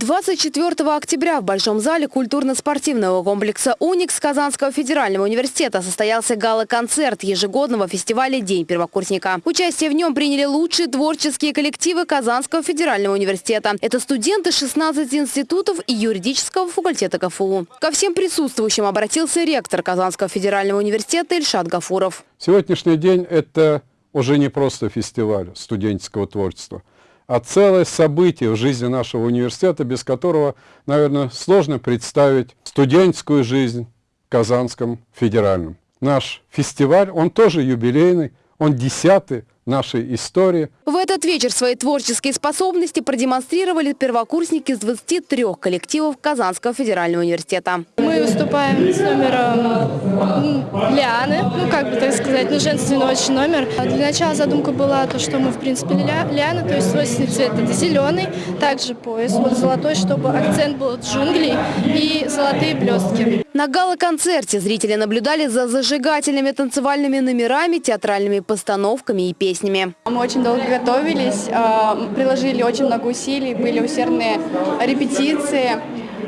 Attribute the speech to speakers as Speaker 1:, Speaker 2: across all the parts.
Speaker 1: 24 октября в Большом зале культурно-спортивного комплекса «Уникс» Казанского федерального университета состоялся гала-концерт ежегодного фестиваля «День первокурсника». Участие в нем приняли лучшие творческие коллективы Казанского федерального университета. Это студенты 16 институтов и юридического факультета КФУ. Ко всем присутствующим обратился ректор Казанского федерального университета Ильшат Гафуров.
Speaker 2: Сегодняшний день – это уже не просто фестиваль студенческого творчества – а целое событие в жизни нашего университета, без которого, наверное, сложно представить студенческую жизнь в Казанском федеральном. Наш фестиваль, он тоже юбилейный, он десятый нашей истории.
Speaker 1: В этот вечер свои творческие способности продемонстрировали первокурсники из 23 коллективов Казанского федерального университета.
Speaker 3: Мы выступаем с номером Лианы, ну как бы так сказать, ну женственный очень номер. Для начала задумка была то, что мы в принципе Лиана, то есть свойственный цвет это зеленый, также пояс вот золотой, чтобы акцент был джунглей и золотые блестки.
Speaker 1: На гала-концерте зрители наблюдали за зажигательными танцевальными номерами, театральными постановками и песнями.
Speaker 4: Мы очень долго готовились, а, приложили очень много усилий, были усердные репетиции.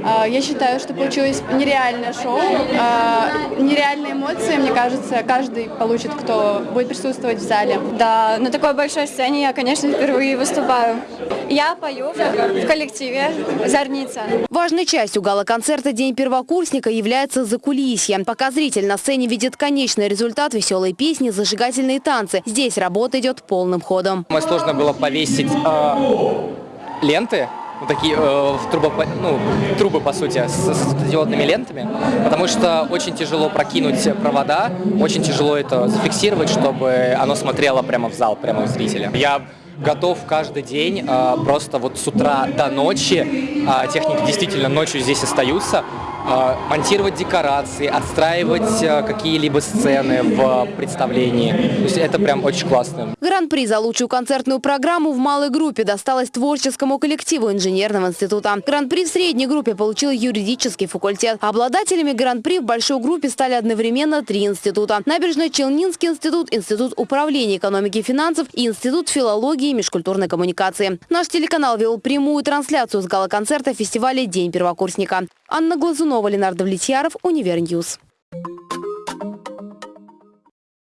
Speaker 4: А, я считаю, что получилось нереальное шоу, а, нереальные эмоции, мне кажется, каждый получит, кто будет присутствовать в зале.
Speaker 5: Да, на такой большой сцене я, конечно, впервые выступаю. Я пою в коллективе «Зорница».
Speaker 1: Важной частью гала-концерта «День первокурсника» является закулисье. Пока зритель на сцене видит конечный результат веселой песни, зажигательные танцы. Здесь работа идет полным ходом.
Speaker 6: Мне сложно было повесить э, ленты ну, такие э, трубы, ну, трубы, по сути, с, с диодными лентами, потому что очень тяжело прокинуть провода, очень тяжело это зафиксировать, чтобы оно смотрело прямо в зал, прямо в зрителя. Я готов каждый день, э, просто вот с утра до ночи, э, техники действительно ночью здесь остаются, монтировать декорации, отстраивать а, какие-либо сцены в представлении. То есть это прям очень классно.
Speaker 1: Гран-при за лучшую концертную программу в малой группе досталось творческому коллективу инженерного института. Гран-при в средней группе получил юридический факультет. Обладателями гран-при в большой группе стали одновременно три института. Набережно-Челнинский институт, Институт управления экономики и финансов и Институт филологии и межкультурной коммуникации. Наш телеканал вел прямую трансляцию с гала-концерта фестиваля «День первокурсника». Анна Глазунова, Ленар Довлетьяров, Универ News.